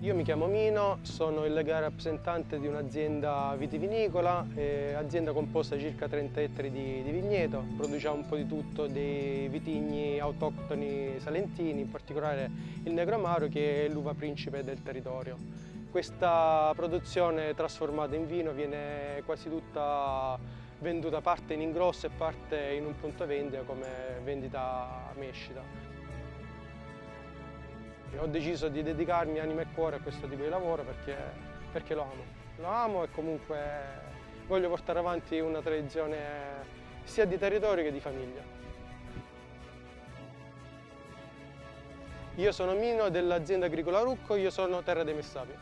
Io mi chiamo Mino, sono il legale rappresentante di un'azienda vitivinicola, eh, azienda composta di circa 30 ettari di, di, vigneto, produciamo un po' di tutto, dei vitigni autoctoni salentini, in particolare il Negro Amaro che è l'uva principe del territorio. Questa produzione trasformata in vino viene quasi tutta venduta parte in ingrosso e parte in un punto vendita come vendita mescita. Ho deciso di dedicarmi anima e cuore a questo tipo di lavoro perché, perché lo amo. Lo amo e comunque voglio portare avanti una tradizione sia di territorio che di famiglia. Io sono Mino dell'azienda agricola Rucco, io sono Terra dei Messapi.